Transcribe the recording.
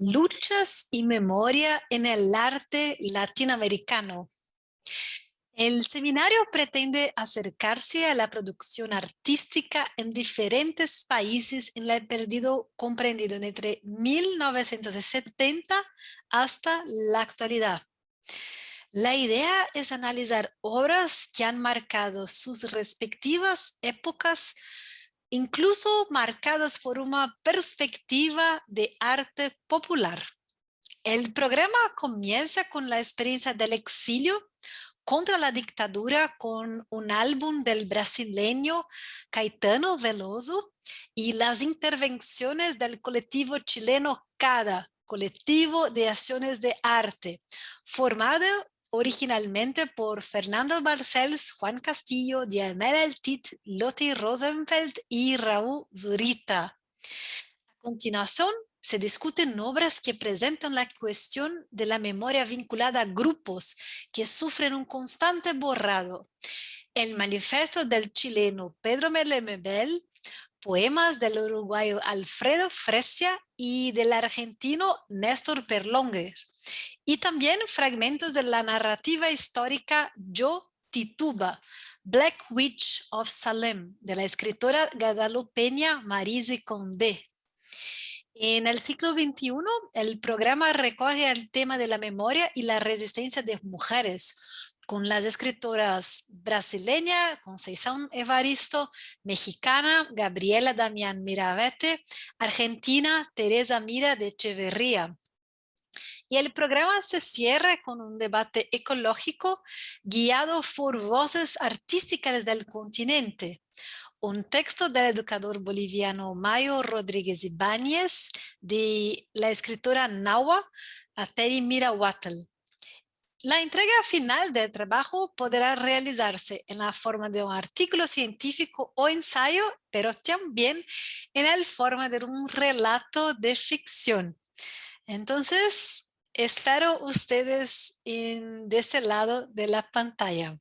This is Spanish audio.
Luchas y memoria en el arte latinoamericano. El seminario pretende acercarse a la producción artística en diferentes países en el periodo comprendido entre 1970 hasta la actualidad. La idea es analizar obras que han marcado sus respectivas épocas incluso marcadas por una perspectiva de arte popular. El programa comienza con la experiencia del exilio contra la dictadura con un álbum del brasileño Caetano Veloso y las intervenciones del colectivo chileno CADA, Colectivo de Acciones de Arte, formado originalmente por Fernando Barcels, Juan Castillo, Diamel Eltit, Lotti Rosenfeld y Raúl Zurita. A continuación, se discuten obras que presentan la cuestión de la memoria vinculada a grupos que sufren un constante borrado. El manifiesto del chileno Pedro Melemebel, poemas del uruguayo Alfredo Fresia y del argentino Néstor Perlonger y también fragmentos de la narrativa histórica Yo Tituba, Black Witch of Salem, de la escritora guadalupeña Marise Condé. En el siglo XXI, el programa recoge el tema de la memoria y la resistencia de mujeres, con las escritoras brasileña Conceição Evaristo, mexicana Gabriela Damián Miravete, argentina Teresa Mira de Echeverría, y el programa se cierra con un debate ecológico guiado por voces artísticas del continente. Un texto del educador boliviano Mayo Rodríguez Ibáñez de la escritora Nawa Ateri Mirahuatl. La entrega final del trabajo podrá realizarse en la forma de un artículo científico o ensayo, pero también en la forma de un relato de ficción. Entonces, Espero ustedes en, de este lado de la pantalla.